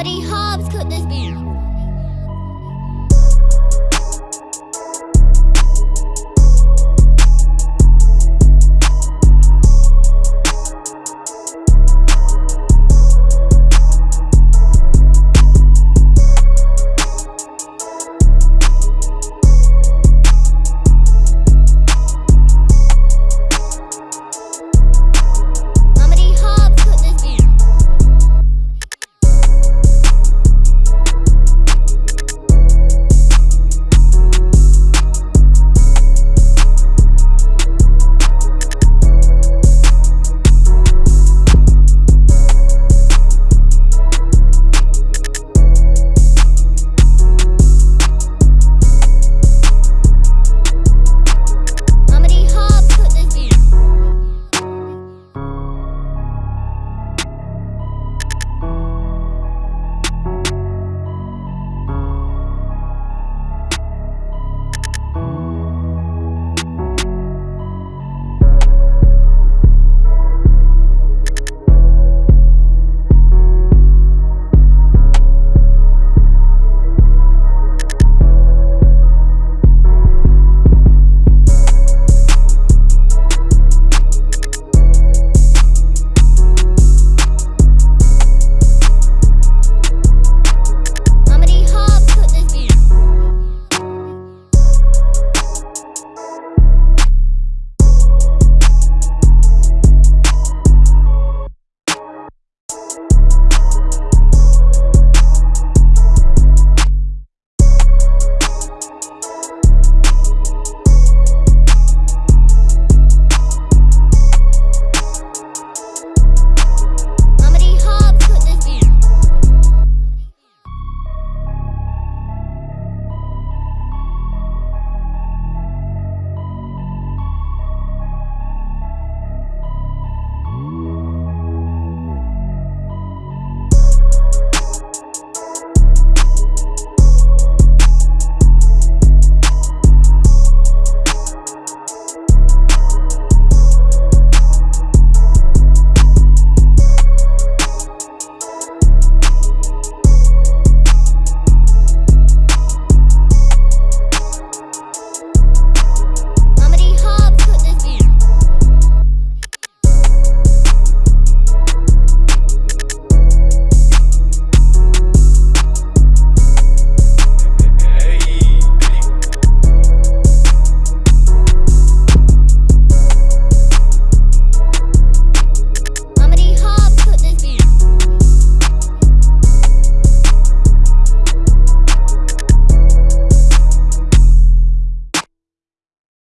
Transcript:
Comedy Hobbs could this be?